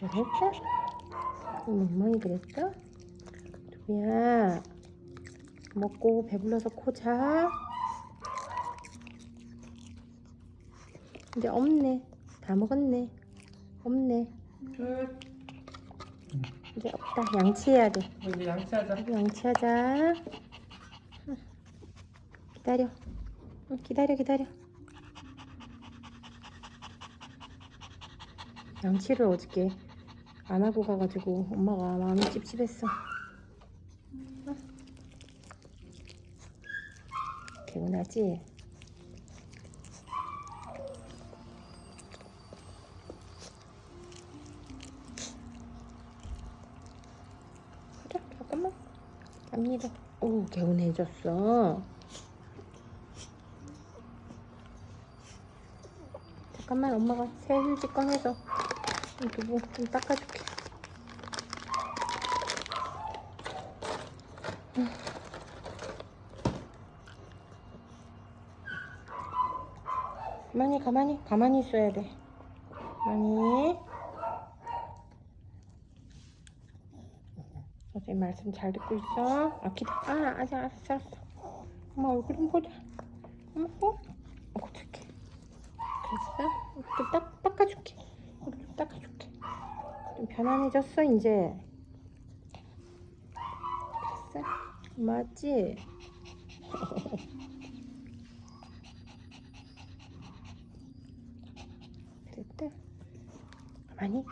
그랬어? 멍멍이 그랬어? 두비야 먹고 배불러서 코 자. 이제 없네. 다 먹었네. 없네. 끝. 이제 없다. 양치해야 돼. 이제 양치하자. 양치하자. 응. 기다려. 응, 기다려, 기다려. 양치를 어저께 안 하고 가가지고 엄마가 마음이 찝찝했어. 응. 개운하지? 그래, 잠깐만. 갑니다. 오, 개운해졌어. 잠깐만, 엄마가 새 휴지 꺼내서 좀 두부 좀 닦아줄게. 음. 가만히, 가만히, 가만히 있어야 돼. 가만히. 선생님 말씀 잘 듣고 있어. 아, 기다. 아, 아직 알았어, 알았어. 엄마 얼굴 좀 보자. 엄마, 어? 어, 어떡해. 됐어? 좀 닦, 닦아줄게. 얼굴 좀 닦아줄게. 좀 편안해졌어 이제 됐어? 맞지? 됐다 가만히